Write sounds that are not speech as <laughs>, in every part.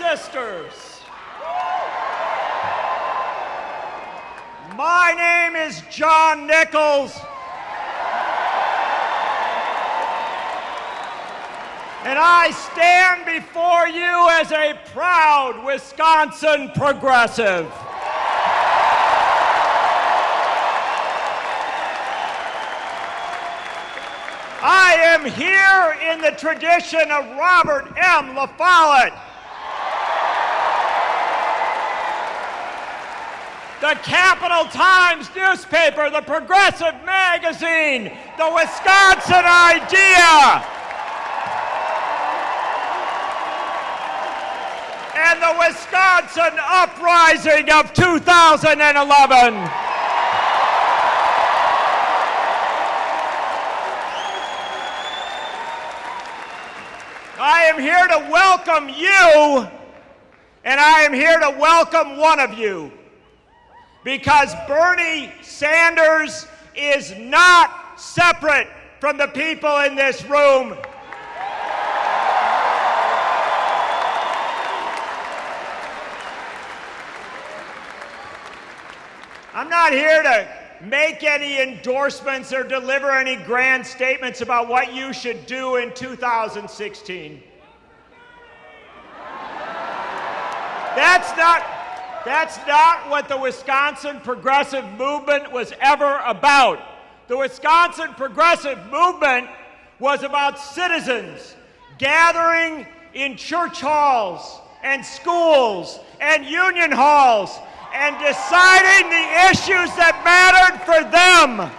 sisters. My name is John Nichols. And I stand before you as a proud Wisconsin progressive. I am here in the tradition of Robert M. La Follette. The Capital Times newspaper, the Progressive magazine, the Wisconsin Idea, and the Wisconsin Uprising of 2011. I am here to welcome you, and I am here to welcome one of you. Because Bernie Sanders is not separate from the people in this room. I'm not here to make any endorsements or deliver any grand statements about what you should do in 2016. That's not, that's not what the Wisconsin Progressive Movement was ever about. The Wisconsin Progressive Movement was about citizens gathering in church halls and schools and union halls and deciding the issues that mattered for them.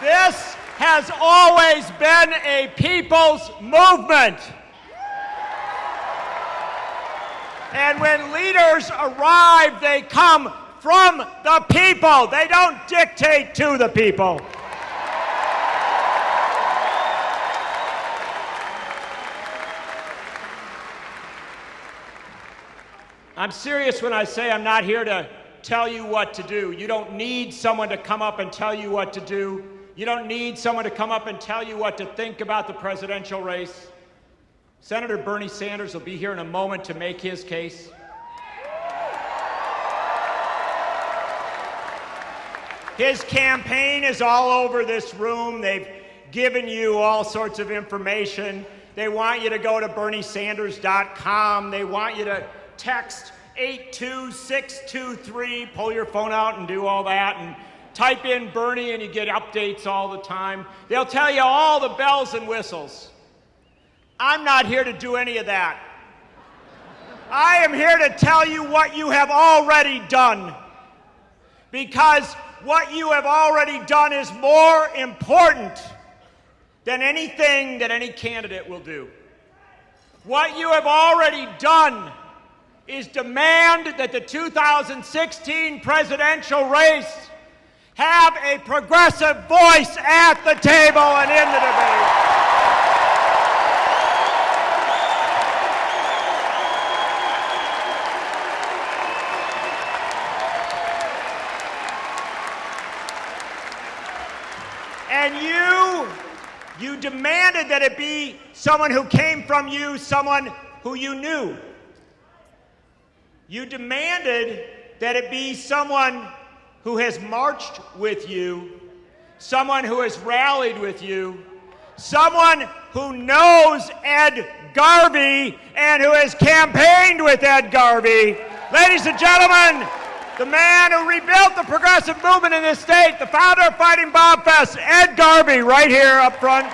This has always been a people's movement. And when leaders arrive, they come from the people. They don't dictate to the people. I'm serious when I say I'm not here to tell you what to do. You don't need someone to come up and tell you what to do. You don't need someone to come up and tell you what to think about the presidential race. Senator Bernie Sanders will be here in a moment to make his case. His campaign is all over this room. They've given you all sorts of information. They want you to go to berniesanders.com. They want you to text 82623, pull your phone out and do all that, and type in Bernie and you get updates all the time. They'll tell you all the bells and whistles. I'm not here to do any of that. I am here to tell you what you have already done. Because what you have already done is more important than anything that any candidate will do. What you have already done is demand that the 2016 presidential race have a progressive voice at the table and in the debate. And you, you demanded that it be someone who came from you, someone who you knew. You demanded that it be someone who has marched with you, someone who has rallied with you, someone who knows Ed Garvey and who has campaigned with Ed Garvey. Ladies and gentlemen, the man who rebuilt the progressive movement in this state, the founder of Fighting Bob Fest, Ed Garvey, right here up front.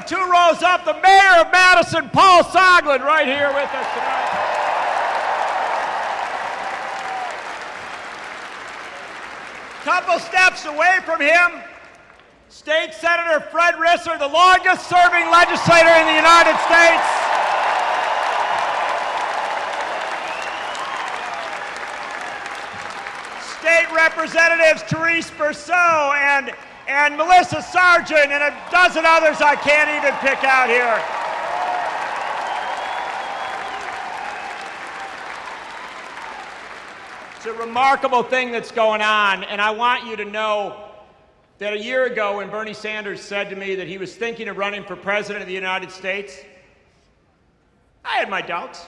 Two rows up, the mayor of Madison, Paul Soglin, right here with us tonight. Couple steps away from him, State Senator Fred Risser, the longest serving legislator in the United States. State Representatives Therese Berceau and and Melissa Sargent and a dozen others I can't even pick out here. It's a remarkable thing that's going on, and I want you to know that a year ago when Bernie Sanders said to me that he was thinking of running for president of the United States, I had my doubts.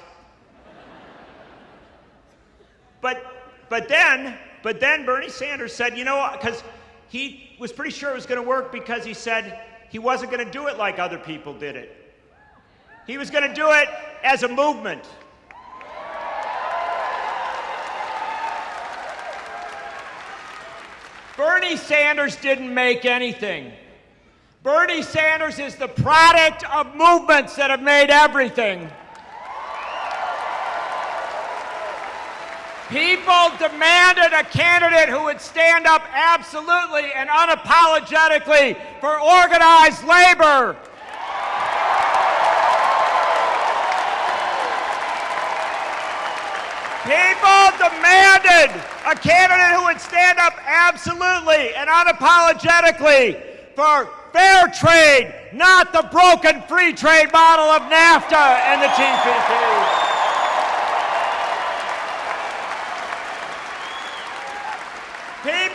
but, but then, but then Bernie Sanders said, you know, because he was pretty sure it was going to work because he said he wasn't going to do it like other people did it. He was going to do it as a movement. Bernie Sanders didn't make anything. Bernie Sanders is the product of movements that have made everything. People demanded a candidate who would stand up absolutely and unapologetically for organized labor. People demanded a candidate who would stand up absolutely and unapologetically for fair trade, not the broken free trade model of NAFTA and the TPP.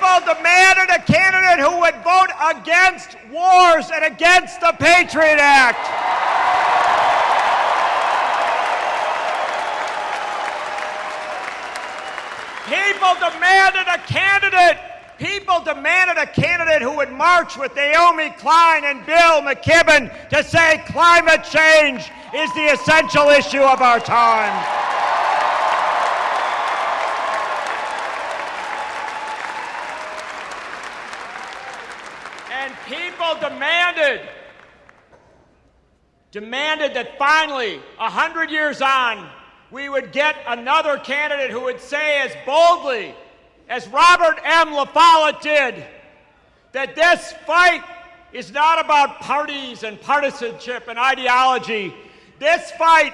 People demanded a candidate who would vote against wars and against the Patriot Act. People demanded a candidate. People demanded a candidate who would march with Naomi Klein and Bill McKibben to say climate change is the essential issue of our time. And people demanded, demanded that finally, a hundred years on, we would get another candidate who would say as boldly as Robert M. La Follette did that this fight is not about parties and partisanship and ideology. This fight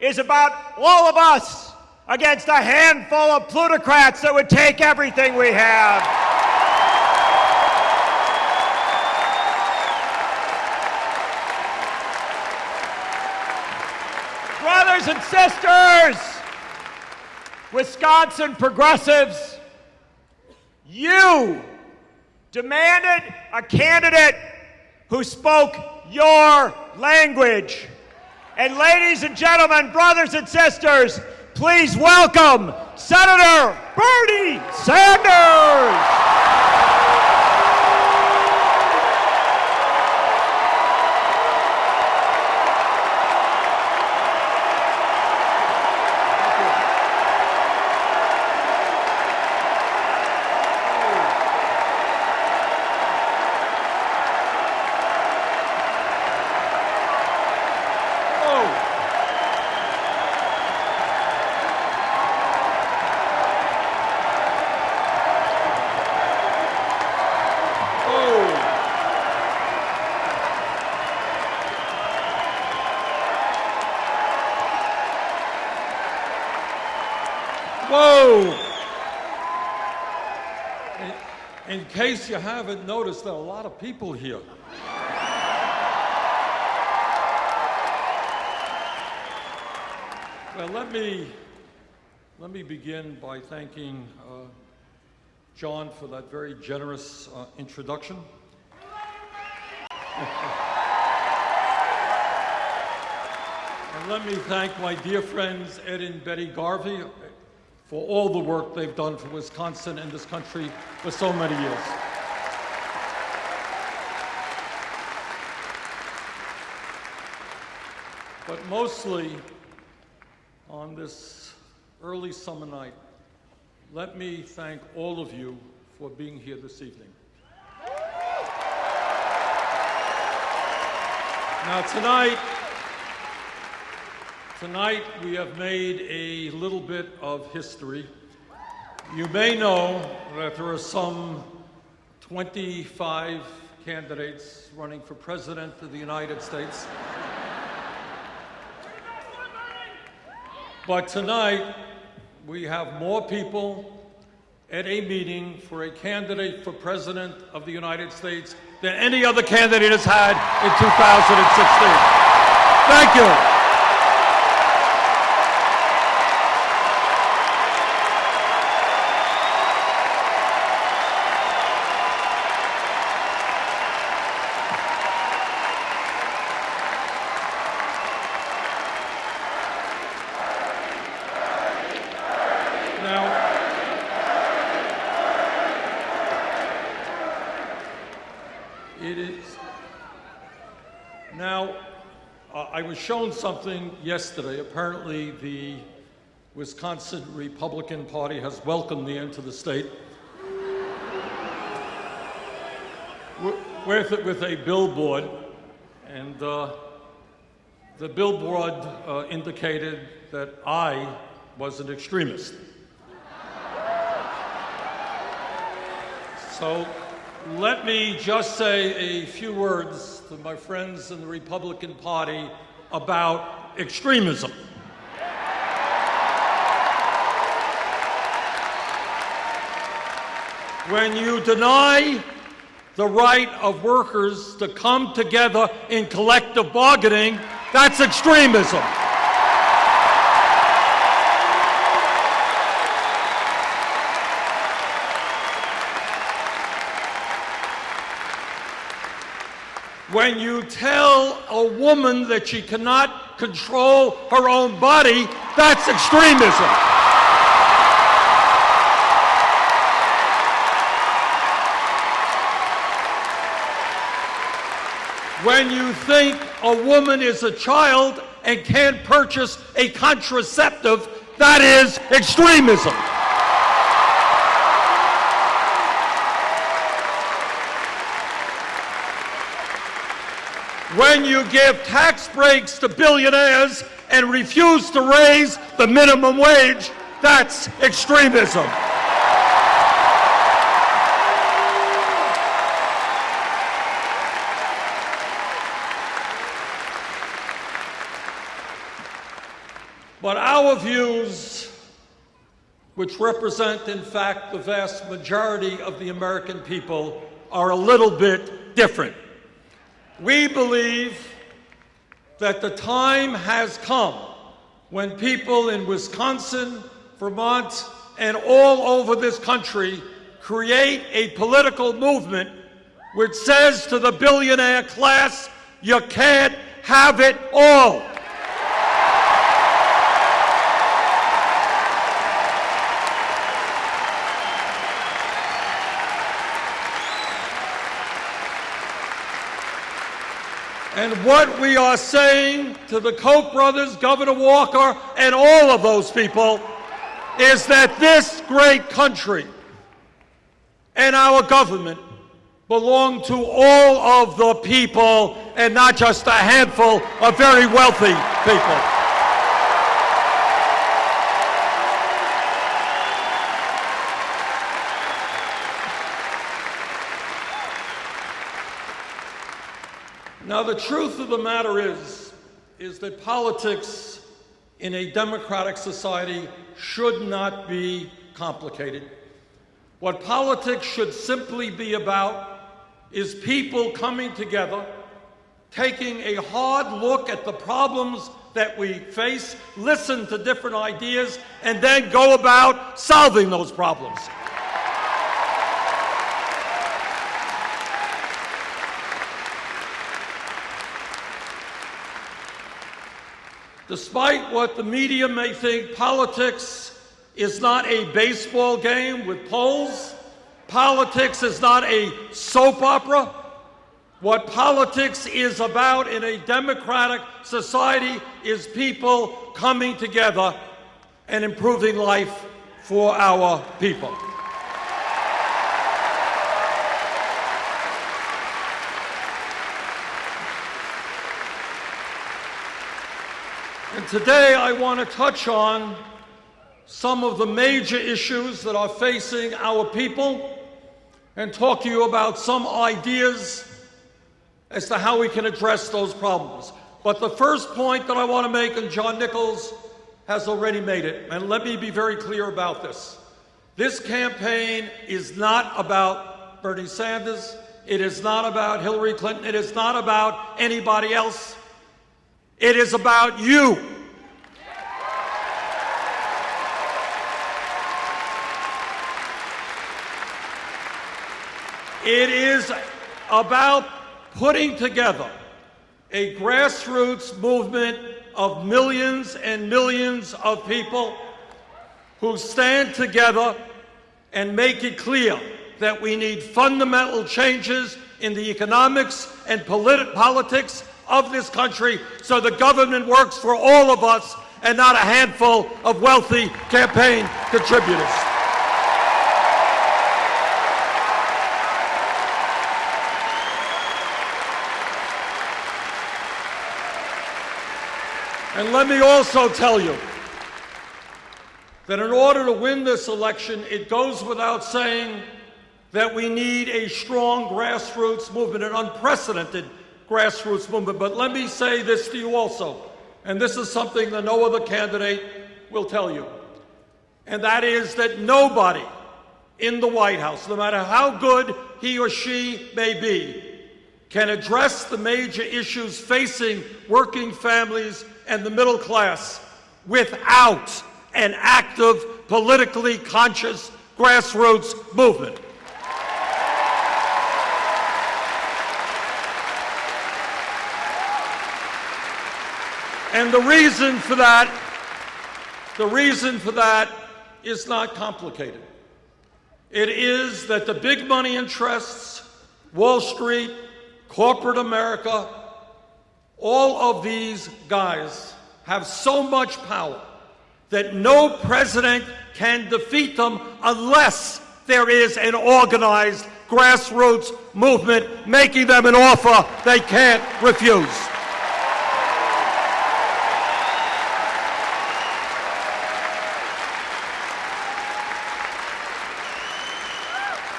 is about all of us against a handful of plutocrats that would take everything we have. Brothers and sisters, Wisconsin progressives, you demanded a candidate who spoke your language. And ladies and gentlemen, brothers and sisters, please welcome Senator Bernie Sanders. Whoa! In, in case you haven't noticed, there are a lot of people here. Well, let me, let me begin by thanking uh, John for that very generous uh, introduction. <laughs> and let me thank my dear friends Ed and Betty Garvey for all the work they've done for Wisconsin and this country for so many years. But mostly on this early summer night, let me thank all of you for being here this evening. Now tonight, Tonight we have made a little bit of history. You may know that there are some 25 candidates running for President of the United States. But tonight we have more people at a meeting for a candidate for President of the United States than any other candidate has had in 2016. Thank you. Now, it is. Now, uh, I was shown something yesterday. Apparently, the Wisconsin Republican Party has welcomed me into the state wi- with, with a billboard, and uh, the billboard uh, indicated that I was an extremist. So let me just say a few words to my friends in the Republican Party about extremism. When you deny the right of workers to come together in collective bargaining, that's extremism. When you tell a woman that she cannot control her own body, that's extremism. When you think a woman is a child and can't purchase a contraceptive, that is extremism. When you give tax breaks to billionaires and refuse to raise the minimum wage, that's extremism. But our views, which represent, in fact, the vast majority of the American people, are a little bit different. We believe that the time has come when people in Wisconsin, Vermont, and all over this country create a political movement which says to the billionaire class, you can't have it all. And what we are saying to the Koch brothers, Governor Walker, and all of those people is that this great country and our government belong to all of the people and not just a handful of very wealthy people. Now, the truth of the matter is, is that politics in a democratic society should not be complicated. What politics should simply be about is people coming together, taking a hard look at the problems that we face, listen to different ideas, and then go about solving those problems. Despite what the media may think, politics is not a baseball game with polls. Politics is not a soap opera. What politics is about in a democratic society is people coming together and improving life for our people. And today I want to touch on some of the major issues that are facing our people and talk to you about some ideas as to how we can address those problems. But the first point that I want to make, and John Nichols has already made it, and let me be very clear about this. This campaign is not about Bernie Sanders. It is not about Hillary Clinton. It is not about anybody else. It is about you. It is about putting together a grassroots movement of millions and millions of people who stand together and make it clear that we need fundamental changes in the economics and polit politics of this country so the government works for all of us and not a handful of wealthy campaign contributors. And let me also tell you that in order to win this election, it goes without saying that we need a strong grassroots movement, an unprecedented grassroots movement. But let me say this to you also, and this is something that no other candidate will tell you, and that is that nobody in the White House, no matter how good he or she may be, can address the major issues facing working families and the middle class without an active, politically conscious grassroots movement. And the reason for that, the reason for that is not complicated. It is that the big money interests, Wall Street, corporate America, all of these guys have so much power that no president can defeat them unless there is an organized grassroots movement making them an offer they can't refuse.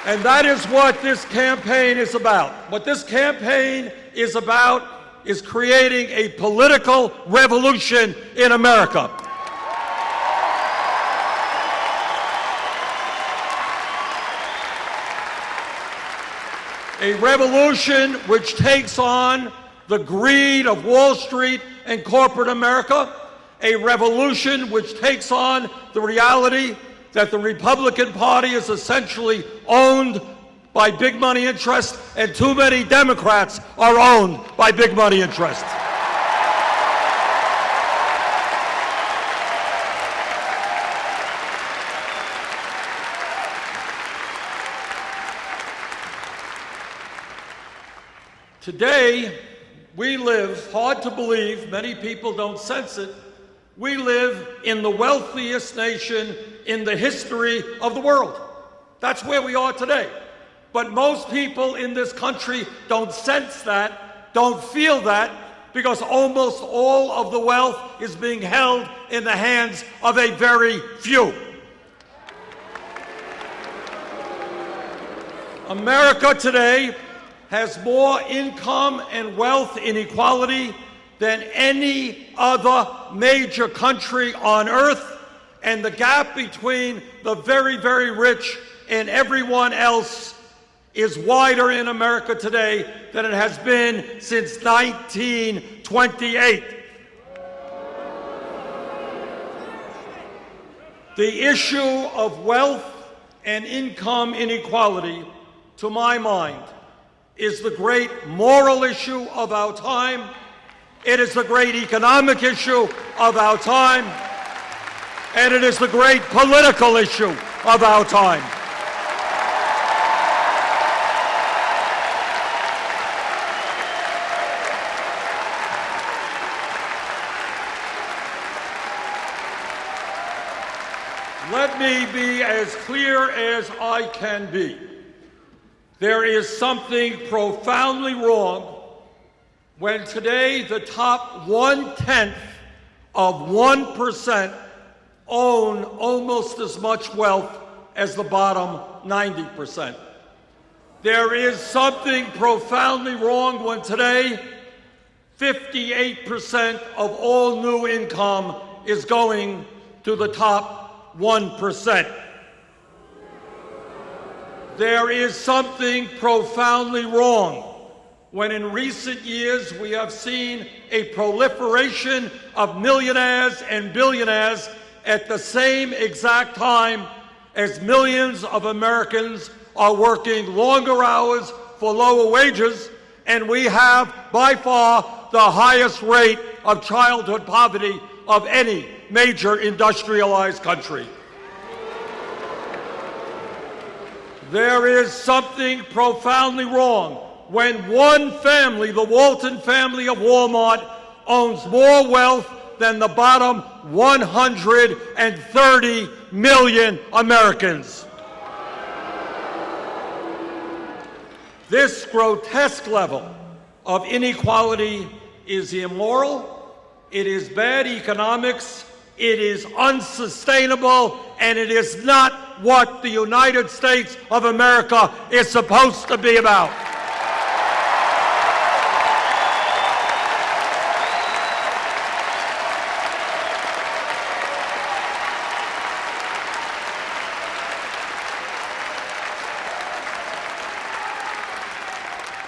And that is what this campaign is about. What this campaign is about is creating a political revolution in America. A revolution which takes on the greed of Wall Street and corporate America, a revolution which takes on the reality that the Republican Party is essentially owned by big money interests, and too many Democrats are owned by big money interests. Today, we live, hard to believe, many people don't sense it, we live in the wealthiest nation in the history of the world. That's where we are today. But most people in this country don't sense that, don't feel that, because almost all of the wealth is being held in the hands of a very few. America today has more income and wealth inequality than any other major country on earth, and the gap between the very, very rich and everyone else is wider in America today than it has been since 1928. The issue of wealth and income inequality, to my mind, is the great moral issue of our time. It is the great economic issue of our time. And it is the great political issue of our time. Let me be as clear as I can be. There is something profoundly wrong when today the top one-tenth of 1% own almost as much wealth as the bottom 90%. There is something profoundly wrong when today 58% of all new income is going to the top 1%. There is something profoundly wrong when in recent years we have seen a proliferation of millionaires and billionaires at the same exact time as millions of Americans are working longer hours for lower wages, and we have by far the highest rate of childhood poverty of any major industrialized country. There is something profoundly wrong when one family, the Walton family of Walmart, owns more wealth than the bottom 130 million Americans. This grotesque level of inequality is immoral, it is bad economics, it is unsustainable, and it is not what the United States of America is supposed to be about.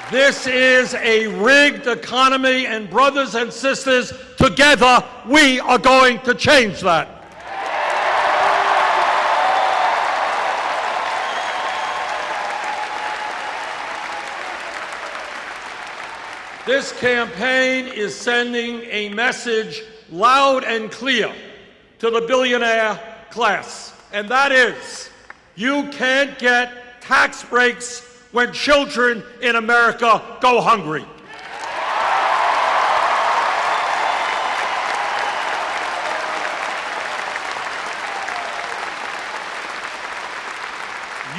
This is a rigged economy, and brothers and sisters, together we are going to change that. This campaign is sending a message loud and clear to the billionaire class, and that is you can't get tax breaks when children in America go hungry.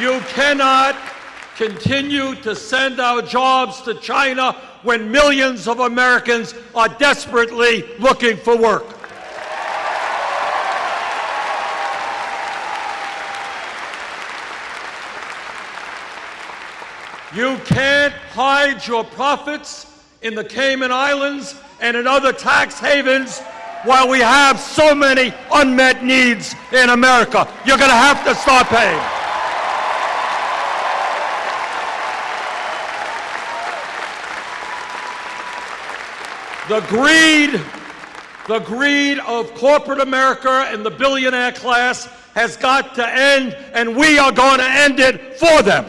You cannot continue to send our jobs to China when millions of Americans are desperately looking for work. You can't hide your profits in the Cayman Islands and in other tax havens while we have so many unmet needs in America. You're going to have to start paying. The greed, the greed of corporate America and the billionaire class has got to end, and we are going to end it for them.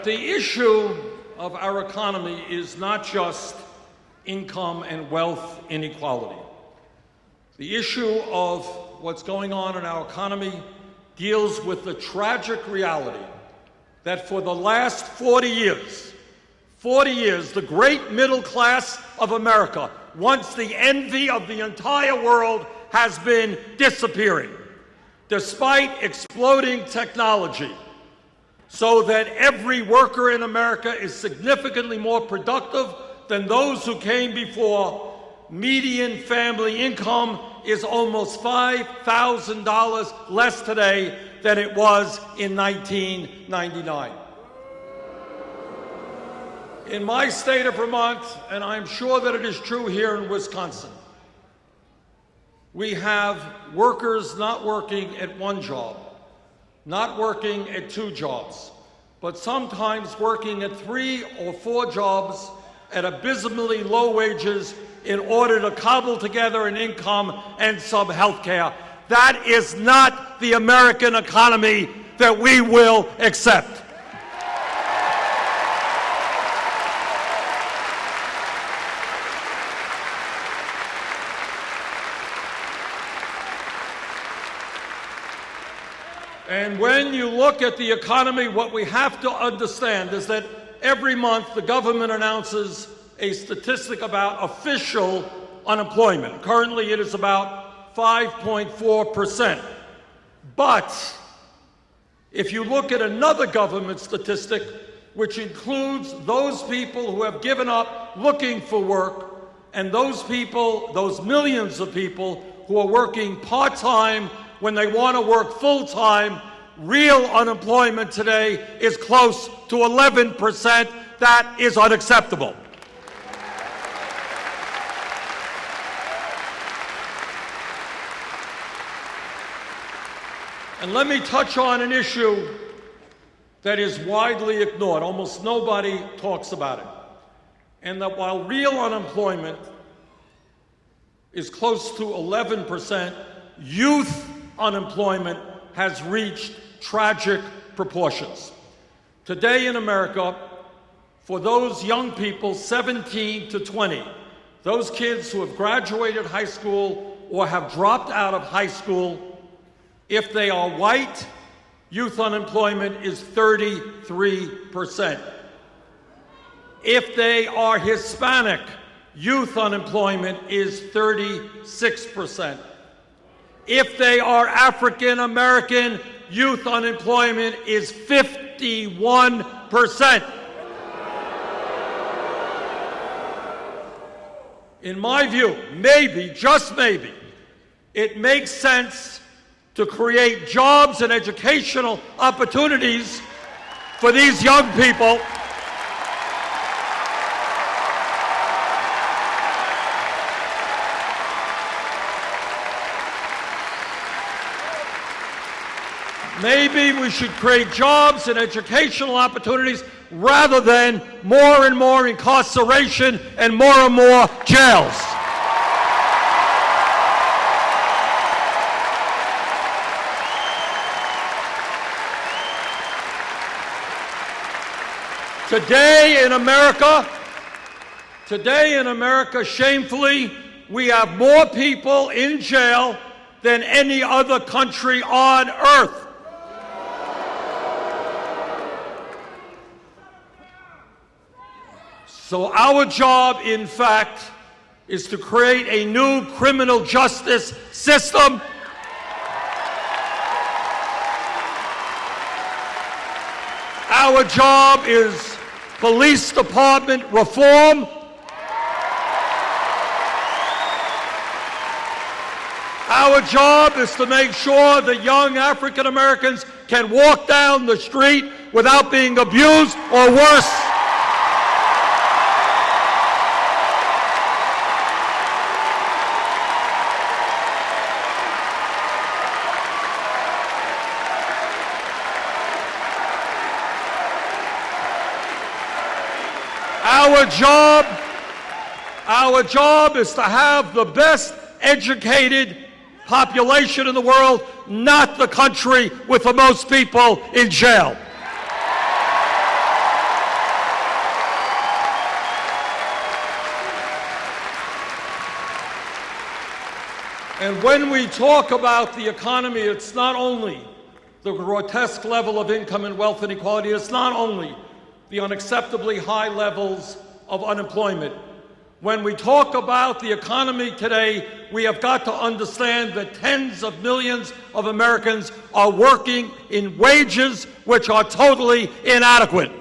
But the issue of our economy is not just income and wealth inequality. The issue of what's going on in our economy deals with the tragic reality that for the last 40 years, 40 years, the great middle class of America, once the envy of the entire world, has been disappearing. Despite exploding technology, so that every worker in America is significantly more productive than those who came before. Median family income is almost $5,000 less today than it was in 1999. In my state of Vermont, and I'm sure that it is true here in Wisconsin, we have workers not working at one job, not working at two jobs, but sometimes working at three or four jobs at abysmally low wages in order to cobble together an income and some health care. That is not the American economy that we will accept. And when you look at the economy, what we have to understand is that every month the government announces a statistic about official unemployment. Currently, it is about 5.4%. But if you look at another government statistic, which includes those people who have given up looking for work, and those people, those millions of people who are working part time when they want to work full time, real unemployment today is close to 11%. That is unacceptable. And let me touch on an issue that is widely ignored. Almost nobody talks about it. And that while real unemployment is close to 11%, youth unemployment has reached tragic proportions. Today in America, for those young people 17 to 20, those kids who have graduated high school or have dropped out of high school, if they are white, youth unemployment is 33%. If they are Hispanic, youth unemployment is 36%. If they are African American, youth unemployment is 51%. In my view, maybe, just maybe, it makes sense to create jobs and educational opportunities for these young people Maybe we should create jobs and educational opportunities rather than more and more incarceration and more and more jails. Today in America, today in America, shamefully, we have more people in jail than any other country on earth. So our job, in fact, is to create a new criminal justice system Our job is police department reform. Our job is to make sure that young African Americans can walk down the street without being abused or worse. Our job, our job is to have the best educated population in the world, not the country with the most people in jail. And when we talk about the economy, it's not only the grotesque level of income and wealth inequality, it's not only the unacceptably high levels of unemployment. When we talk about the economy today, we have got to understand that tens of millions of Americans are working in wages which are totally inadequate.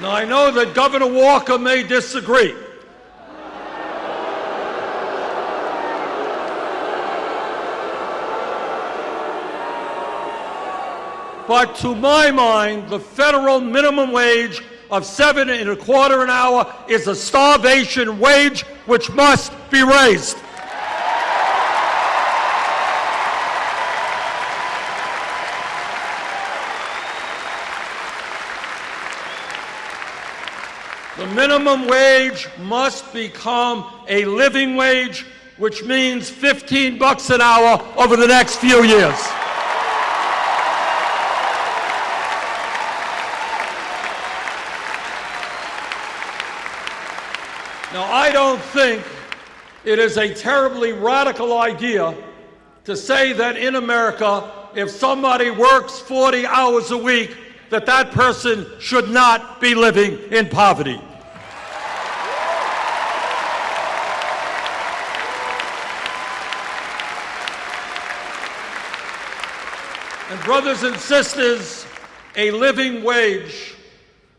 Now, I know that Governor Walker may disagree. But to my mind, the federal minimum wage of seven and a quarter an hour is a starvation wage which must be raised. The minimum wage must become a living wage, which means 15 bucks an hour over the next few years. Now, I don't think it is a terribly radical idea to say that in America, if somebody works 40 hours a week, that that person should not be living in poverty. And brothers and sisters, a living wage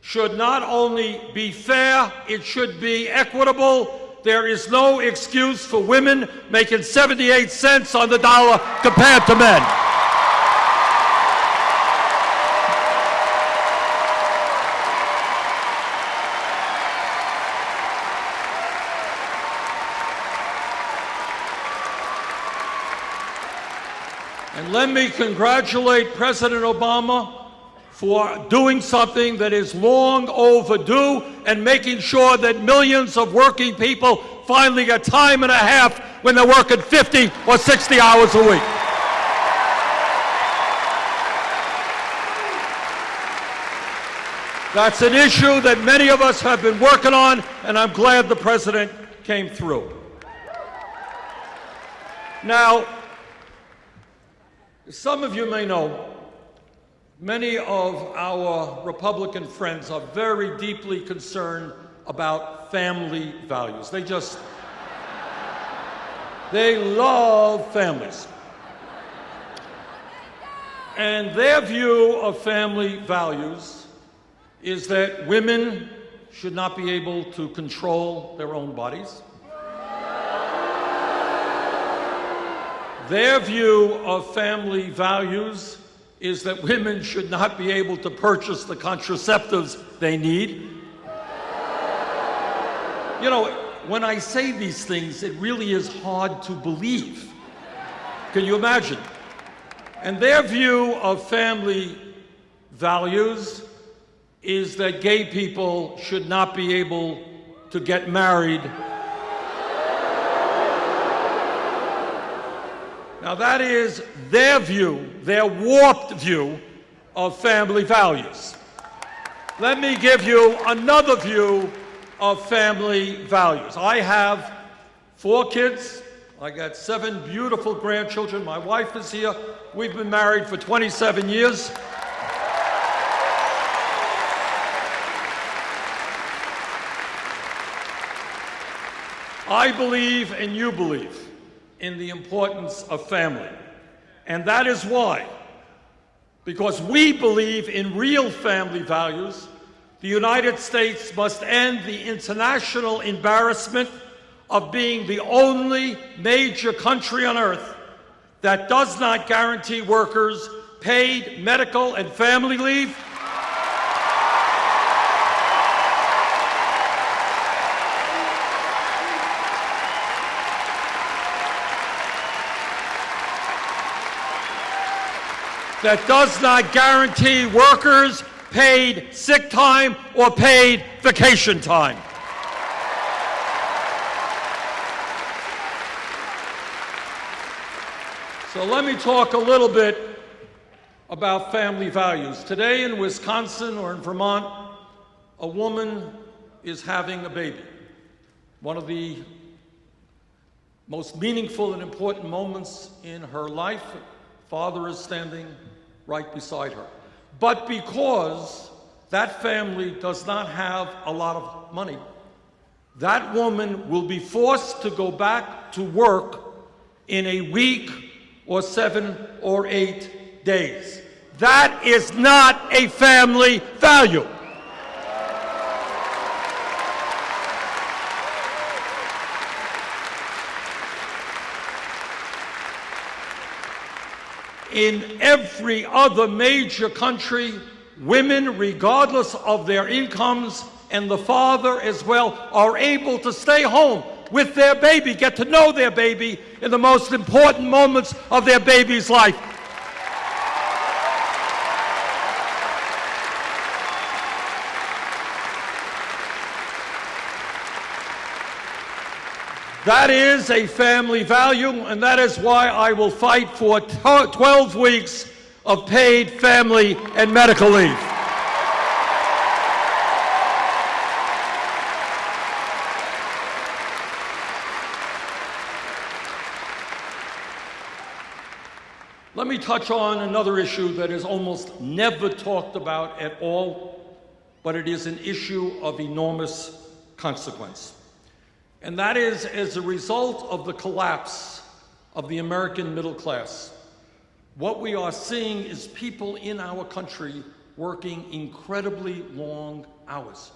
should not only be fair, it should be equitable. There is no excuse for women making 78 cents on the dollar compared to men. And let me congratulate President Obama for doing something that is long overdue and making sure that millions of working people finally get time and a half when they're working 50 or 60 hours a week. That's an issue that many of us have been working on, and I'm glad the president came through. Now, some of you may know, many of our Republican friends are very deeply concerned about family values. They just, they love families. And their view of family values is that women should not be able to control their own bodies. Their view of family values is that women should not be able to purchase the contraceptives they need. You know, when I say these things, it really is hard to believe. Can you imagine? And their view of family values is that gay people should not be able to get married Now, that is their view, their warped view of family values. Let me give you another view of family values. I have four kids. I got seven beautiful grandchildren. My wife is here. We've been married for 27 years. I believe and you believe in the importance of family. And that is why, because we believe in real family values, the United States must end the international embarrassment of being the only major country on earth that does not guarantee workers paid medical and family leave that does not guarantee workers paid sick time or paid vacation time. So let me talk a little bit about family values. Today in Wisconsin or in Vermont, a woman is having a baby. One of the most meaningful and important moments in her life. Father is standing right beside her. But because that family does not have a lot of money, that woman will be forced to go back to work in a week or seven or eight days. That is not a family value. In every other major country, women, regardless of their incomes, and the father as well, are able to stay home with their baby, get to know their baby in the most important moments of their baby's life. That is a family value, and that is why I will fight for 12 weeks of paid family and medical leave. Let me touch on another issue that is almost never talked about at all, but it is an issue of enormous consequence. And that is as a result of the collapse of the American middle class. What we are seeing is people in our country working incredibly long hours.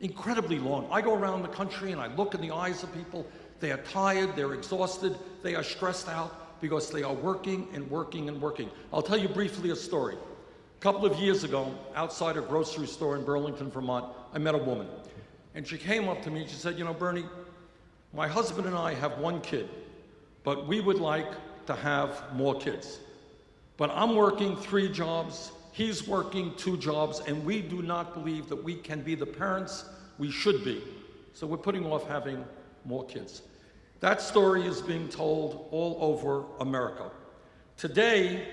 Incredibly long. I go around the country and I look in the eyes of people. They are tired, they're exhausted, they are stressed out because they are working and working and working. I'll tell you briefly a story. A couple of years ago, outside a grocery store in Burlington, Vermont, I met a woman. And she came up to me and she said, You know, Bernie, my husband and I have one kid, but we would like to have more kids. But I'm working three jobs, he's working two jobs, and we do not believe that we can be the parents we should be. So we're putting off having more kids. That story is being told all over America. Today,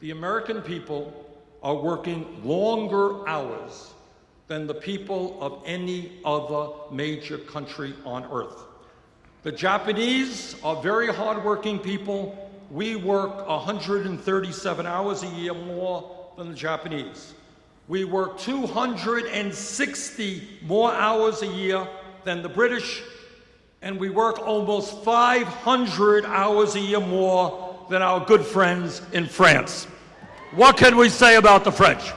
the American people are working longer hours than the people of any other major country on earth. The Japanese are very hardworking people. We work 137 hours a year more than the Japanese. We work 260 more hours a year than the British, and we work almost 500 hours a year more than our good friends in France. What can we say about the French?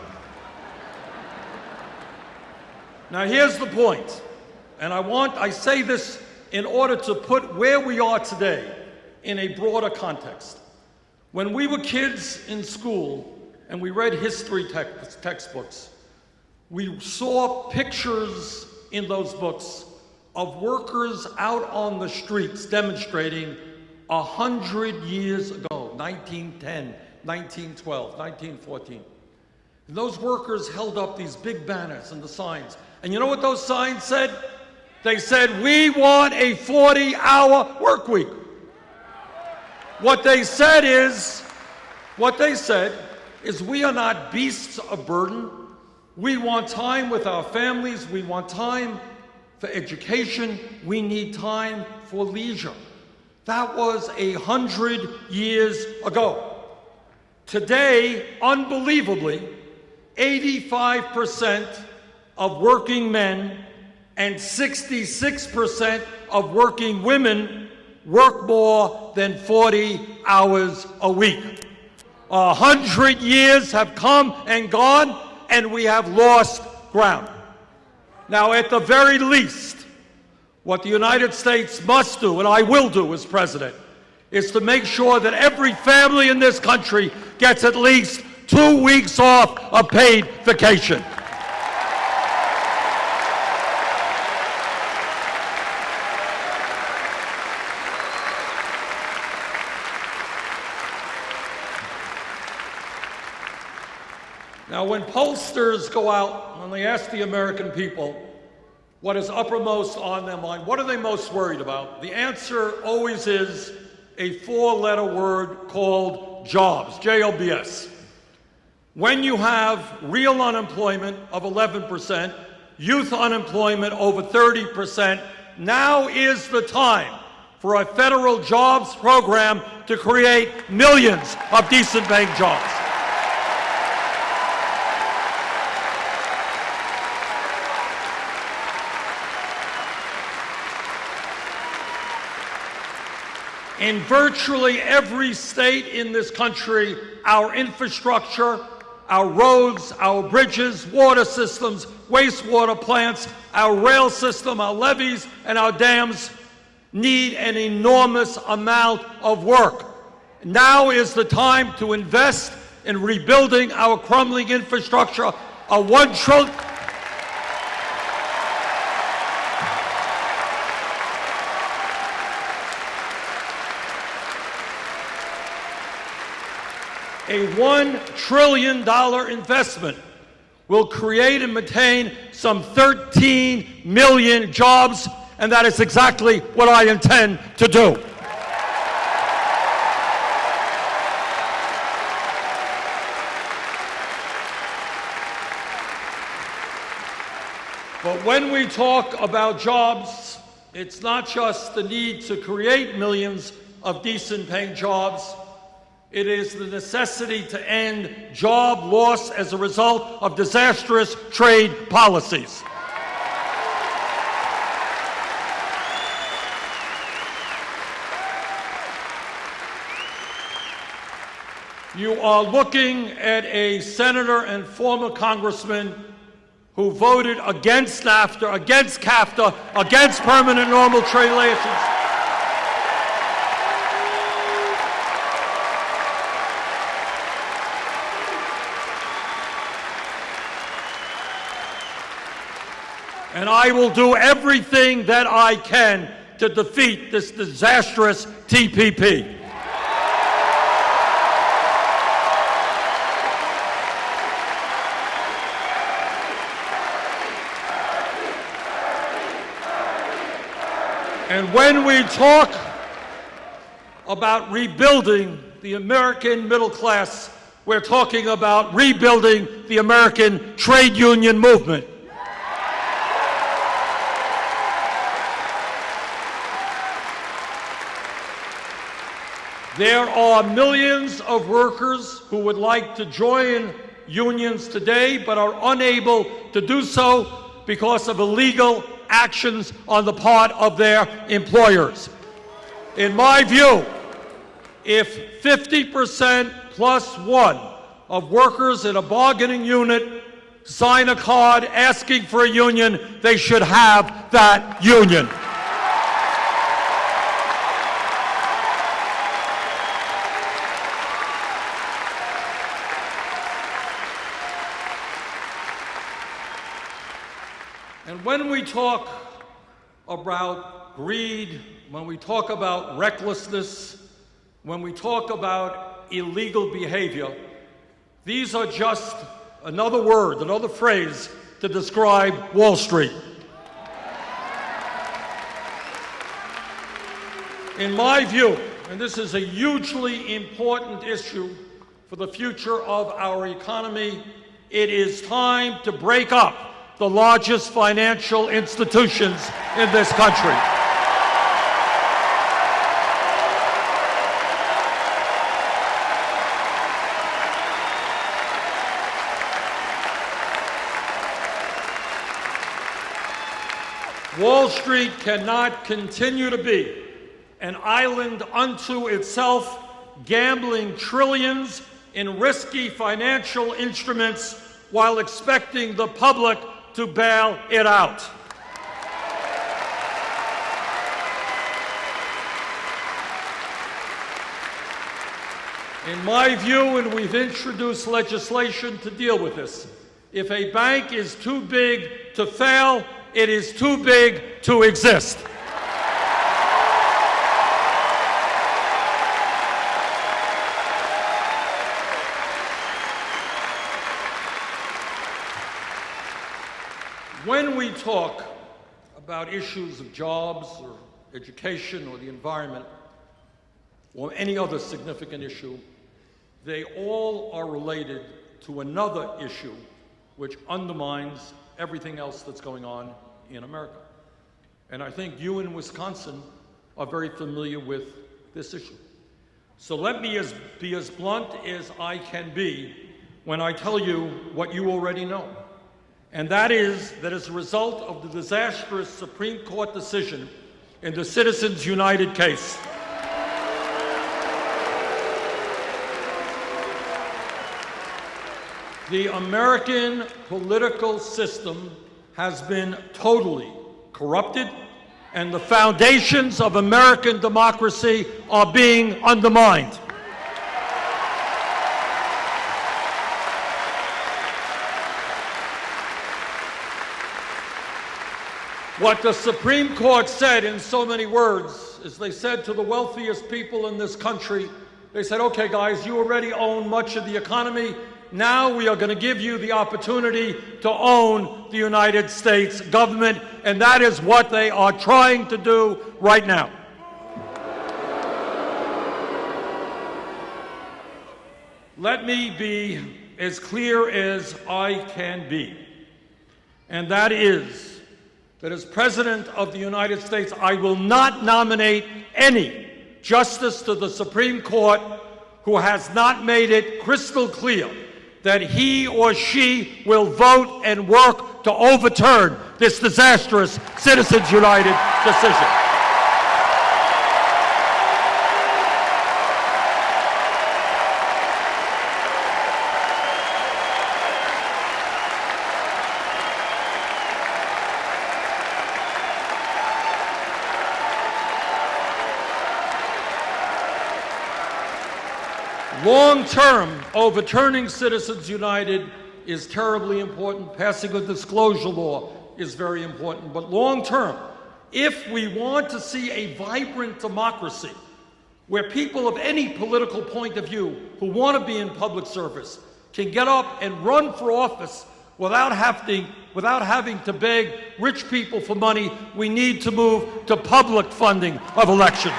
Now, here's the point, and I want, I say this in order to put where we are today in a broader context. When we were kids in school and we read history text, textbooks, we saw pictures in those books of workers out on the streets demonstrating a hundred years ago, 1910, 1912, 1914. And those workers held up these big banners and the signs. And you know what those signs said? They said, we want a 40 hour work week. What they said is, what they said is we are not beasts of burden. We want time with our families. We want time for education. We need time for leisure. That was a hundred years ago. Today, unbelievably, 85% of working men and 66% of working women work more than 40 hours a week. A hundred years have come and gone, and we have lost ground. Now, at the very least, what the United States must do, and I will do as president, is to make sure that every family in this country gets at least two weeks off of paid vacation. Now, when pollsters go out and they ask the American people what is uppermost on their mind, what are they most worried about? The answer always is a four letter word called jobs, J O B S. When you have real unemployment of 11%, youth unemployment over 30%, now is the time for a federal jobs program to create millions of decent paying jobs. In virtually every state in this country, our infrastructure, our roads, our bridges, water systems, wastewater plants, our rail system, our levees, and our dams need an enormous amount of work. Now is the time to invest in rebuilding our crumbling infrastructure. A one trillion a $1 trillion investment will create and maintain some 13 million jobs, and that is exactly what I intend to do. But when we talk about jobs, it's not just the need to create millions of decent paying jobs. It is the necessity to end job loss as a result of disastrous trade policies. You are looking at a senator and former congressman who voted against NAFTA, against CAFTA, against permanent normal trade relations. And I will do everything that I can to defeat this disastrous TPP. And when we talk about rebuilding the American middle class, we're talking about rebuilding the American trade union movement. There are millions of workers who would like to join unions today but are unable to do so because of illegal actions on the part of their employers. In my view, if 50% plus one of workers in a bargaining unit sign a card asking for a union, they should have that union. And when we talk about greed, when we talk about recklessness, when we talk about illegal behavior, these are just another word, another phrase to describe Wall Street. In my view, and this is a hugely important issue for the future of our economy, it is time to break up the largest financial institutions in this country. Wall Street cannot continue to be an island unto itself, gambling trillions in risky financial instruments while expecting the public to bail it out. In my view, and we've introduced legislation to deal with this, if a bank is too big to fail, it is too big to exist. Talk about issues of jobs or education or the environment or any other significant issue, they all are related to another issue which undermines everything else that's going on in America. And I think you in Wisconsin are very familiar with this issue. So let me as, be as blunt as I can be when I tell you what you already know. And that is that as a result of the disastrous Supreme Court decision in the Citizens United case, the American political system has been totally corrupted and the foundations of American democracy are being undermined. What the Supreme Court said in so many words is they said to the wealthiest people in this country, they said, okay, guys, you already own much of the economy. Now we are going to give you the opportunity to own the United States government, and that is what they are trying to do right now. Let me be as clear as I can be, and that is that as President of the United States, I will not nominate any justice to the Supreme Court who has not made it crystal clear that he or she will vote and work to overturn this disastrous Citizens United decision. Long term, overturning Citizens United is terribly important. Passing a disclosure law is very important. But long term, if we want to see a vibrant democracy where people of any political point of view who want to be in public service can get up and run for office without having, without having to beg rich people for money, we need to move to public funding of elections.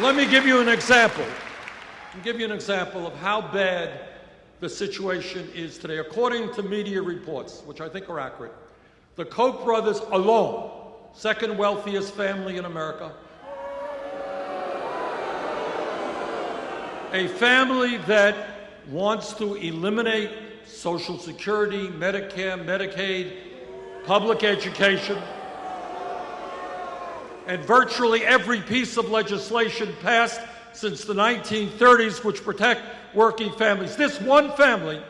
Let me give you an example. Give you an example of how bad the situation is today. According to media reports, which I think are accurate, the Koch brothers alone, second wealthiest family in America, a family that wants to eliminate Social Security, Medicare, Medicaid, public education, and virtually every piece of legislation passed since the 1930s which protect working families. This one family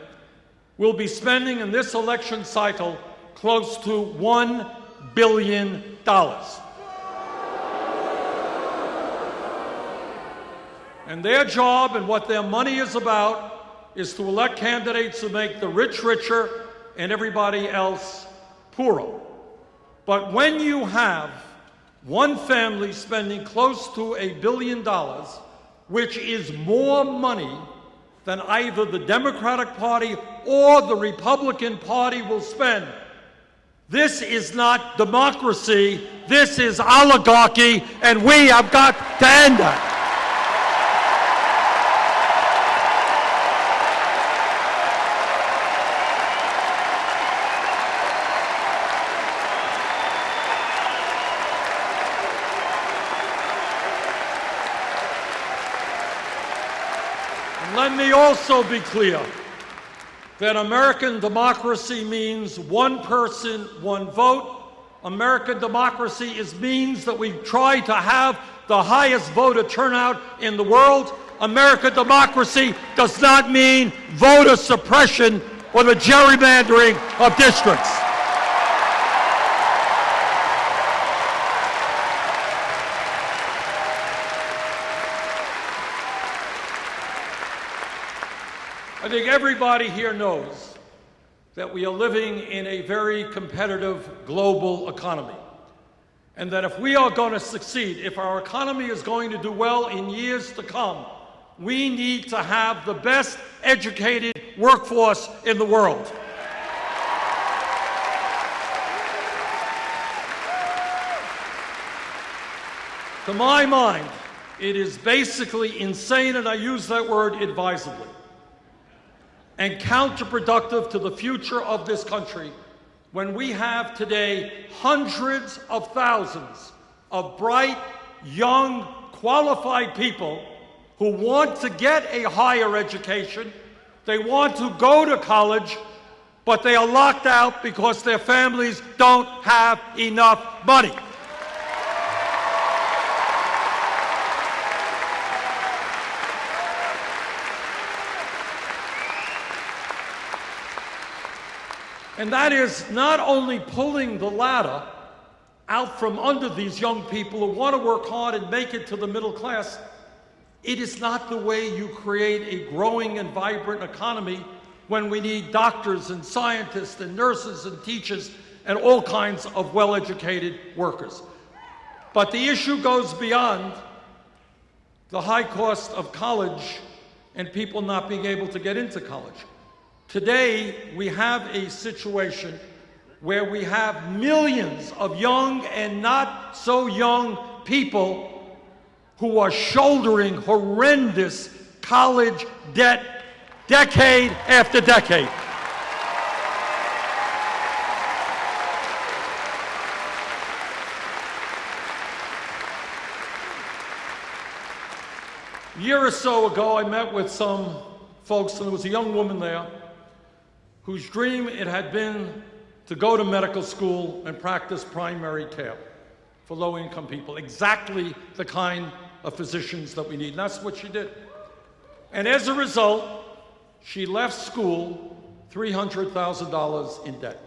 will be spending in this election cycle close to $1 billion. And their job and what their money is about is to elect candidates who make the rich richer and everybody else poorer. But when you have one family spending close to a billion dollars, which is more money than either the Democratic Party or the Republican Party will spend. This is not democracy, this is oligarchy, and we have got to end that. Let me also be clear that American democracy means one person, one vote. American democracy is means that we try to have the highest voter turnout in the world. American democracy does not mean voter suppression or the gerrymandering of districts. I think everybody here knows that we are living in a very competitive global economy. And that if we are going to succeed, if our economy is going to do well in years to come, we need to have the best educated workforce in the world. To my mind, it is basically insane, and I use that word advisedly and counterproductive to the future of this country when we have today hundreds of thousands of bright, young, qualified people who want to get a higher education, they want to go to college, but they are locked out because their families don't have enough money. And that is not only pulling the ladder out from under these young people who want to work hard and make it to the middle class, it is not the way you create a growing and vibrant economy when we need doctors and scientists and nurses and teachers and all kinds of well-educated workers. But the issue goes beyond the high cost of college and people not being able to get into college. Today, we have a situation where we have millions of young and not so young people who are shouldering horrendous college debt decade after decade. A year or so ago, I met with some folks, and there was a young woman there whose dream it had been to go to medical school and practice primary care for low-income people, exactly the kind of physicians that we need. And that's what she did. And as a result, she left school $300,000 in debt.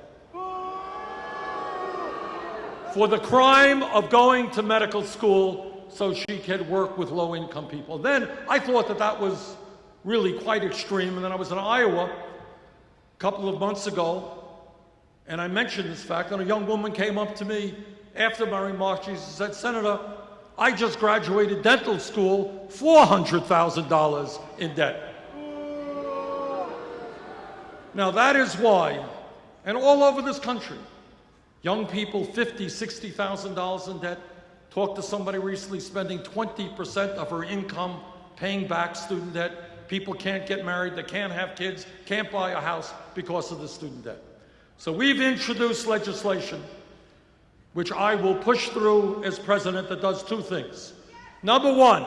For the crime of going to medical school so she could work with low income people. Then I thought that that was really quite extreme. And then I was in Iowa couple of months ago and I mentioned this fact, and a young woman came up to me after my remarks. She said, Senator, I just graduated dental school, $400,000 in debt. Now that is why, and all over this country, young people, $50,000, $60,000 in debt. Talked to somebody recently spending 20% of her income paying back student debt. People can't get married, they can't have kids, can't buy a house because of the student debt. So we've introduced legislation which I will push through as president that does two things. Number one,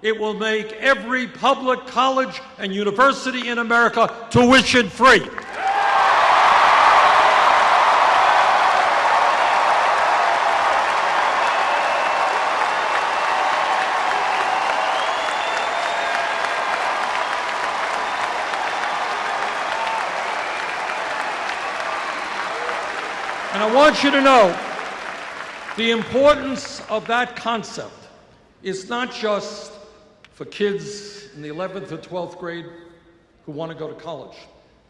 it will make every public college and university in America tuition free. Want you to know the importance of that concept is not just for kids in the 11th or 12th grade who want to go to college.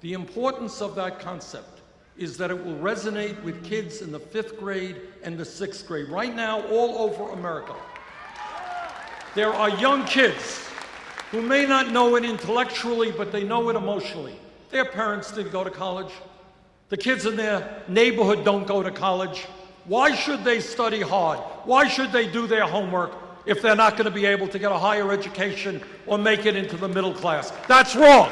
The importance of that concept is that it will resonate with kids in the fifth grade and the sixth grade. Right now, all over America, there are young kids who may not know it intellectually, but they know it emotionally. Their parents didn't go to college. The kids in their neighborhood don't go to college. Why should they study hard? Why should they do their homework if they're not going to be able to get a higher education or make it into the middle class? That's wrong.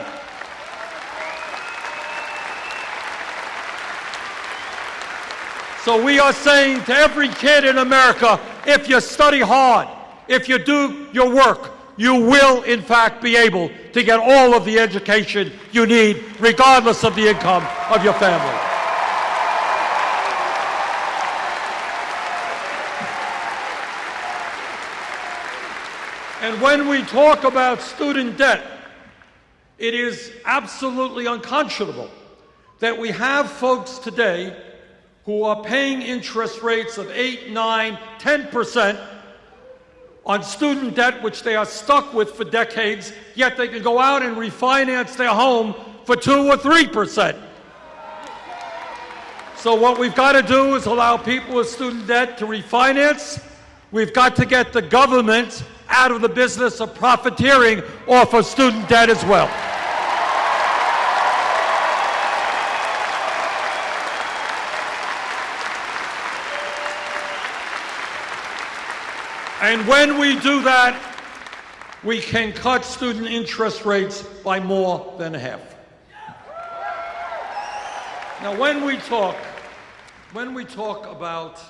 So we are saying to every kid in America, if you study hard, if you do your work, you will in fact be able to get all of the education you need, regardless of the income of your family. And when we talk about student debt, it is absolutely unconscionable that we have folks today who are paying interest rates of 8, 9, 10% on student debt, which they are stuck with for decades, yet they can go out and refinance their home for 2 or 3%. So what we've got to do is allow people with student debt to refinance. We've got to get the government out of the business of profiteering off of student debt as well. And when we do that, we can cut student interest rates by more than half. Now, when we talk, when we talk about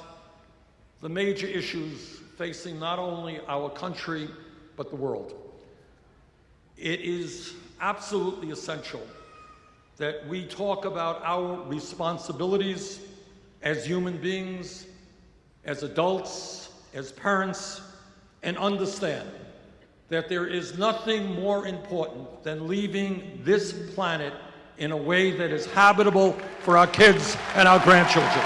the major issues facing not only our country, but the world, it is absolutely essential that we talk about our responsibilities as human beings, as adults, as parents, and understand that there is nothing more important than leaving this planet in a way that is habitable for our kids and our grandchildren.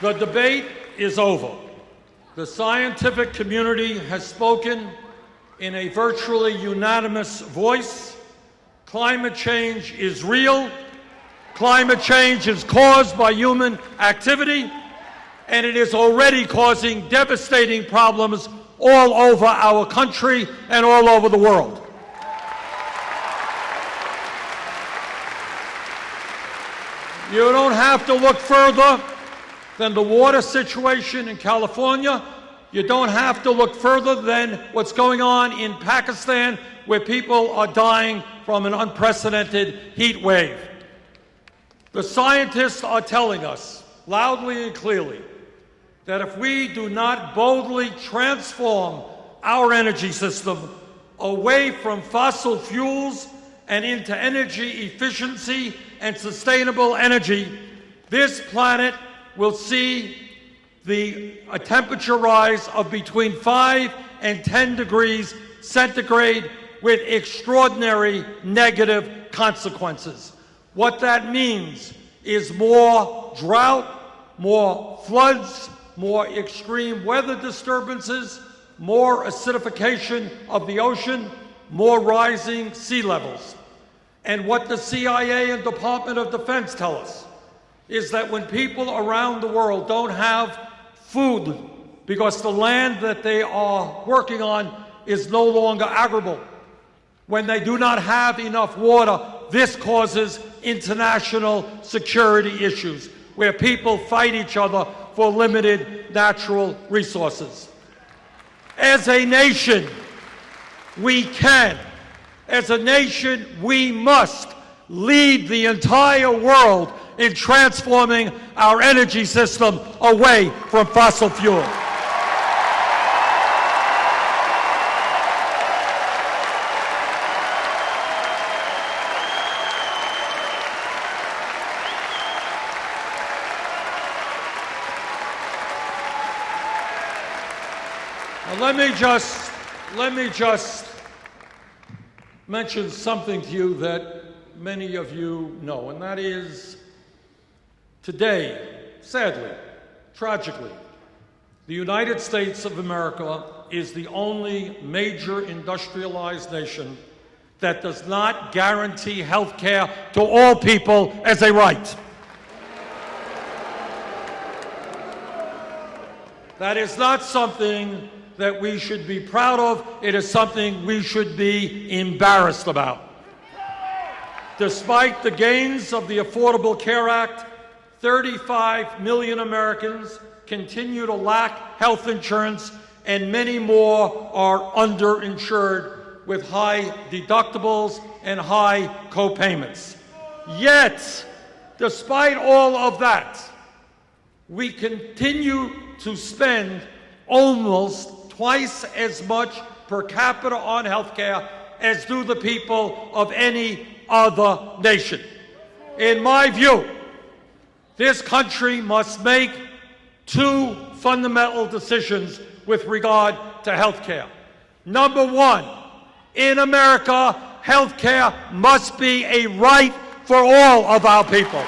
The debate is over. The scientific community has spoken in a virtually unanimous voice. Climate change is real. Climate change is caused by human activity, and it is already causing devastating problems all over our country and all over the world. You don't have to look further than the water situation in California. You don't have to look further than what's going on in Pakistan, where people are dying from an unprecedented heat wave. The scientists are telling us loudly and clearly that if we do not boldly transform our energy system away from fossil fuels and into energy efficiency and sustainable energy, this planet will see the a temperature rise of between 5 and 10 degrees centigrade with extraordinary negative consequences. What that means is more drought, more floods, more extreme weather disturbances, more acidification of the ocean, more rising sea levels. And what the CIA and Department of Defense tell us is that when people around the world don't have food because the land that they are working on is no longer arable, when they do not have enough water, this causes international security issues where people fight each other for limited natural resources. As a nation, we can. As a nation, we must lead the entire world in transforming our energy system away from fossil fuel. Let me just let me just mention something to you that many of you know, and that is today, sadly, tragically, the United States of America is the only major industrialized nation that does not guarantee health care to all people as a right. That is not something that we should be proud of. It is something we should be embarrassed about. Despite the gains of the Affordable Care Act, 35 million Americans continue to lack health insurance, and many more are underinsured with high deductibles and high copayments. Yet, despite all of that, we continue to spend almost twice as much per capita on health care as do the people of any other nation. In my view, this country must make two fundamental decisions with regard to health care. Number one, in America, health care must be a right for all of our people.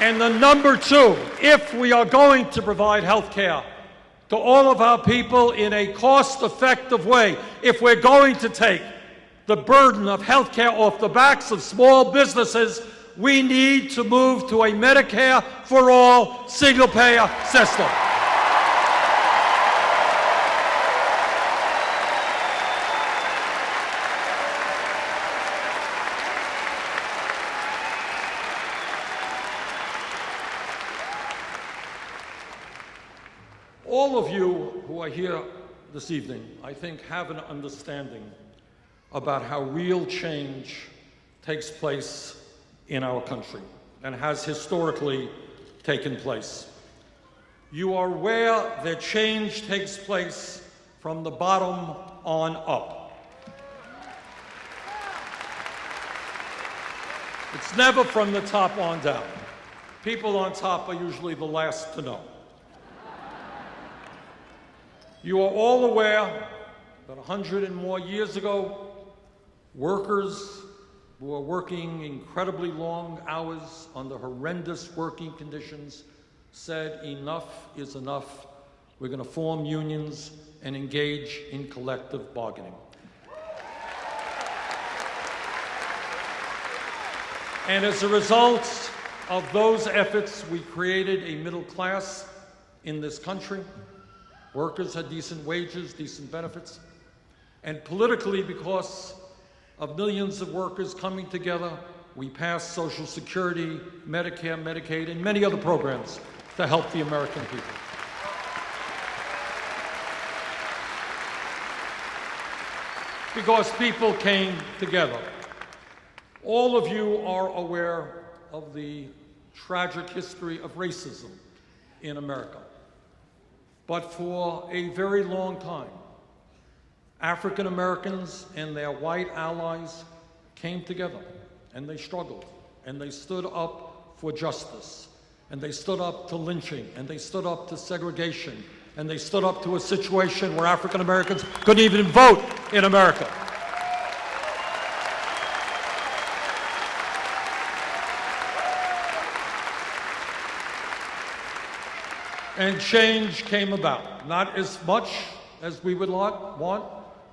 And the number two, if we are going to provide health care to all of our people in a cost-effective way, if we're going to take the burden of health care off the backs of small businesses, we need to move to a Medicare for all single-payer system. All of you who are here this evening, I think, have an understanding about how real change takes place in our country and has historically taken place. You are aware that change takes place from the bottom on up. It's never from the top on down. People on top are usually the last to know. You are all aware that 100 and more years ago, workers who were working incredibly long hours under horrendous working conditions said enough is enough. We're going to form unions and engage in collective bargaining. And as a result of those efforts, we created a middle class in this country. Workers had decent wages, decent benefits. And politically, because of millions of workers coming together, we passed Social Security, Medicare, Medicaid, and many other programs to help the American people. Because people came together. All of you are aware of the tragic history of racism in America. But for a very long time, African Americans and their white allies came together and they struggled and they stood up for justice and they stood up to lynching and they stood up to segregation and they stood up to a situation where African Americans couldn't even vote in America. And change came about. Not as much as we would want.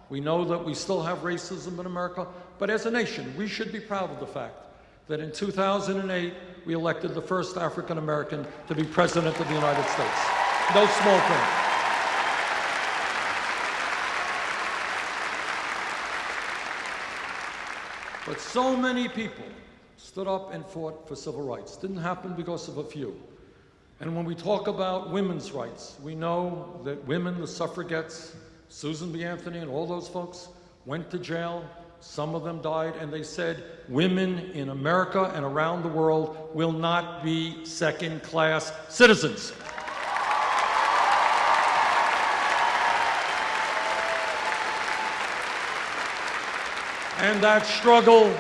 We know that we still have racism in America, but as a nation, we should be proud of the fact that in 2008, we elected the first African American to be President of the United States. No small thing. But so many people stood up and fought for civil rights. Didn't happen because of a few. And when we talk about women's rights, we know that women, the suffragettes, Susan B. Anthony and all those folks went to jail. Some of them died, and they said women in America and around the world will not be second class citizens. And that struggle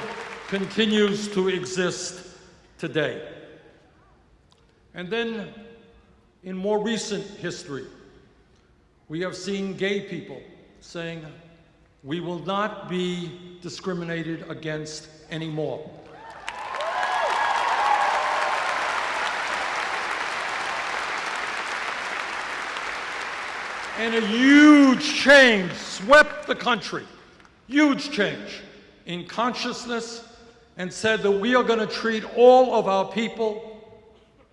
continues to exist today. And then, in more recent history, we have seen gay people saying, we will not be discriminated against anymore. And a huge change swept the country, huge change in consciousness, and said that we are going to treat all of our people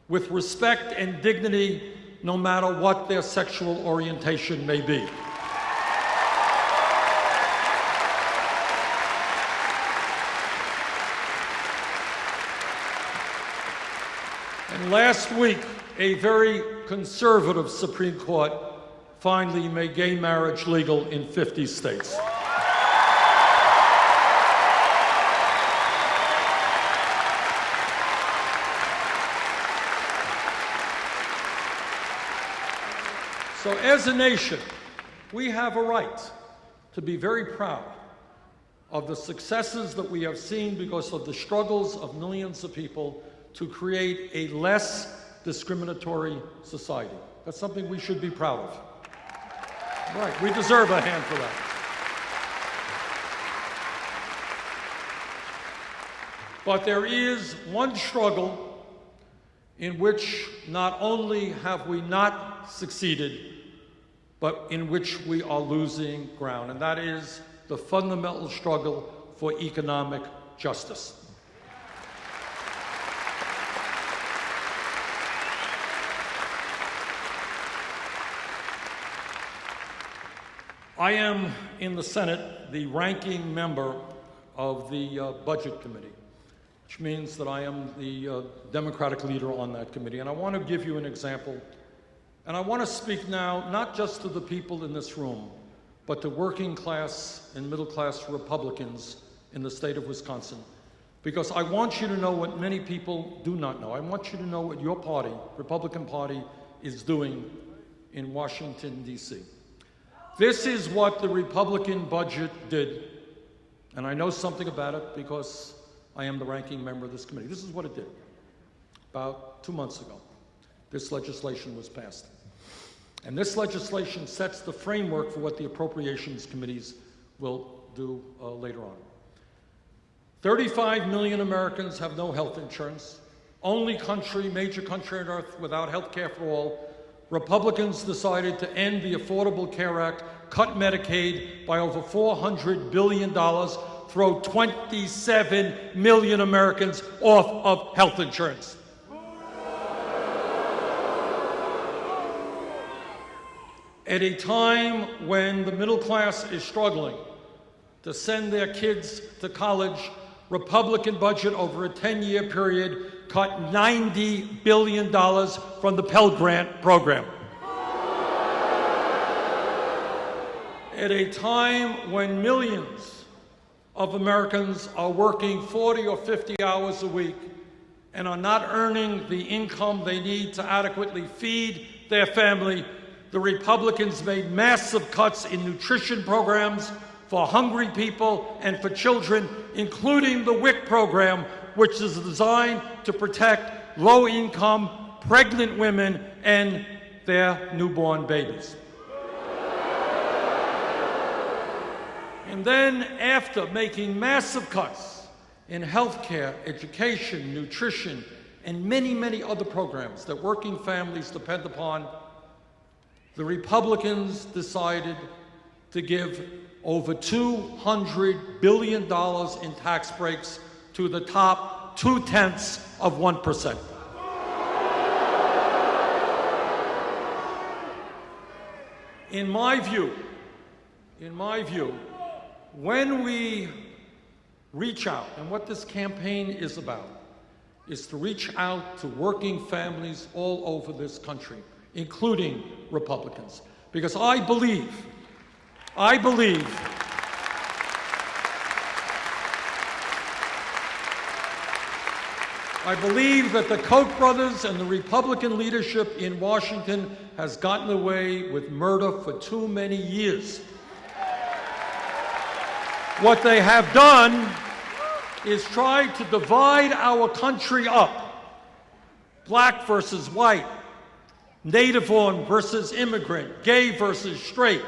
with respect and dignity no matter what their sexual orientation may be. And last week, a very conservative Supreme Court finally made gay marriage legal in 50 states. So, as a nation, we have a right to be very proud of the successes that we have seen because of the struggles of millions of people to create a less discriminatory society. That's something we should be proud of. Right, we deserve a hand for that. But there is one struggle in which not only have we not succeeded, but in which we are losing ground, and that is the fundamental struggle for economic justice. I am in the Senate the ranking member of the uh, Budget Committee, which means that I am the uh, Democratic leader on that committee. And I want to give you an example. And I want to speak now not just to the people in this room, but to working class and middle class Republicans in the state of Wisconsin. Because I want you to know what many people do not know. I want you to know what your party, Republican Party, is doing in Washington, D.C. This is what the Republican budget did. And I know something about it because I am the ranking member of this committee. This is what it did. About two months ago, this legislation was passed. And this legislation sets the framework for what the appropriations committees will do uh, later on. 35 million Americans have no health insurance. Only country, major country on earth without health care for all. Republicans decided to end the Affordable Care Act, cut Medicaid by over $400 billion, throw 27 million Americans off of health insurance. At a time when the middle class is struggling to send their kids to college, Republican budget over a 10-year period cut $90 billion from the Pell Grant program. At a time when millions of Americans are working 40 or 50 hours a week and are not earning the income they need to adequately feed their family, the Republicans made massive cuts in nutrition programs for hungry people and for children, including the WIC program, which is designed to protect low-income pregnant women and their newborn babies. And then, after making massive cuts in healthcare, education, nutrition, and many, many other programs that working families depend upon, the Republicans decided to give over $200 billion in tax breaks to the top two tenths of 1%. In my view, in my view, when we reach out, and what this campaign is about, is to reach out to working families all over this country, including Republicans. Because I believe, I believe I believe that the Koch brothers and the Republican leadership in Washington has gotten away with murder for too many years. What they have done is try to divide our country up. Black versus white, native born versus immigrant, gay versus straight.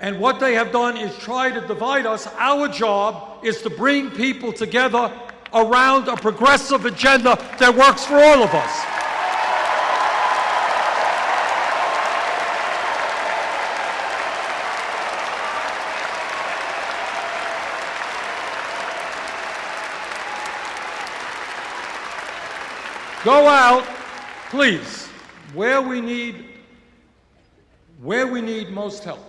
And what they have done is try to divide us. Our job is to bring people together around a progressive agenda that works for all of us. Go out, please, where we need, where we need most help,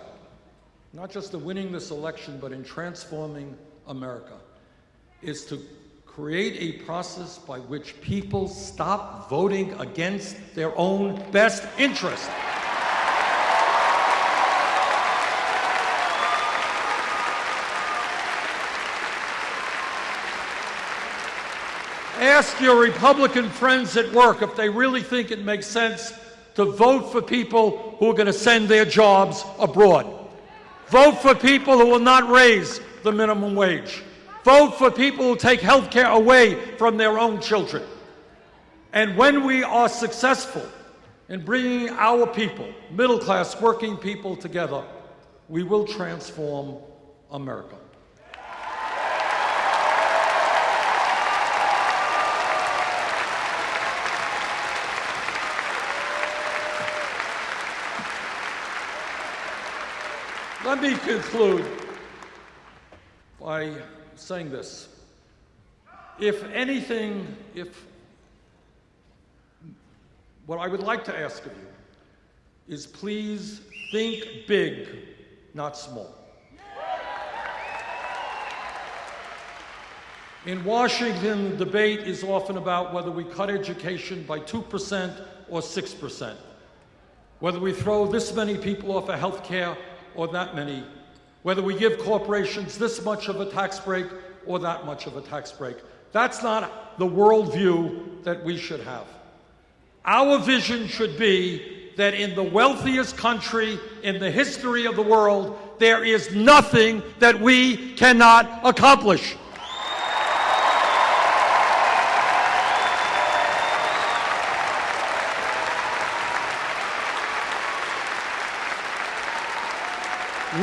not just in winning this election, but in transforming America, is to create a process by which people stop voting against their own best interest. Ask your Republican friends at work if they really think it makes sense to vote for people who are going to send their jobs abroad. Vote for people who will not raise the minimum wage. Vote for people who take health care away from their own children. And when we are successful in bringing our people, middle class working people together, we will transform America. Let me conclude by saying this. If anything, if what I would like to ask of you is please think big, not small. In Washington, the debate is often about whether we cut education by 2% or 6%, whether we throw this many people off of health care or that many, whether we give corporations this much of a tax break or that much of a tax break. That's not the worldview that we should have. Our vision should be that in the wealthiest country in the history of the world, there is nothing that we cannot accomplish.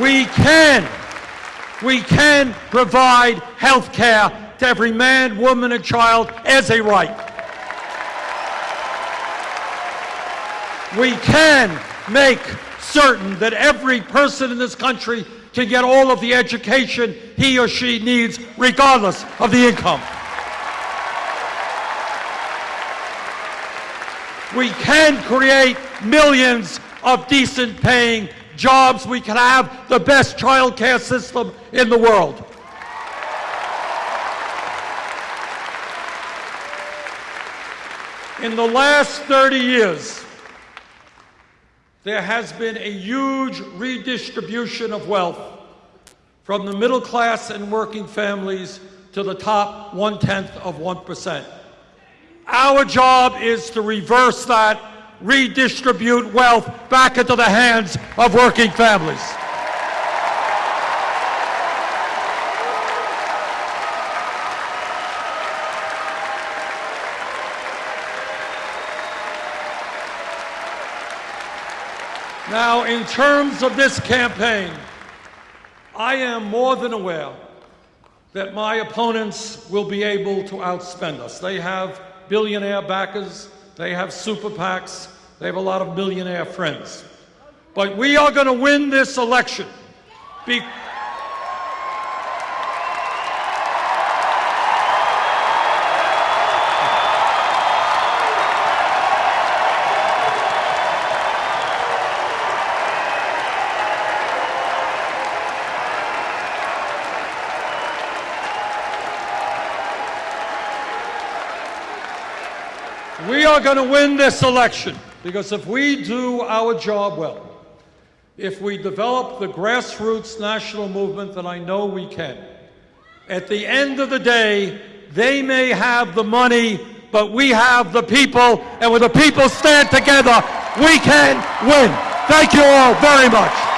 We can, we can provide health care to every man, woman, and child as a right. We can make certain that every person in this country can get all of the education he or she needs, regardless of the income. We can create millions of decent paying jobs. We can have the best child care system in the world. In the last 30 years, there has been a huge redistribution of wealth from the middle class and working families to the top one tenth of 1%. Our job is to reverse that, redistribute wealth back into the hands of working families. Now, in terms of this campaign, I am more than aware that my opponents will be able to outspend us. They have billionaire backers, they have super PACs, they have a lot of millionaire friends. But we are going to win this election. Are going to win this election because if we do our job well, if we develop the grassroots national movement that I know we can, at the end of the day, they may have the money, but we have the people, and when the people stand together, we can win. Thank you all very much.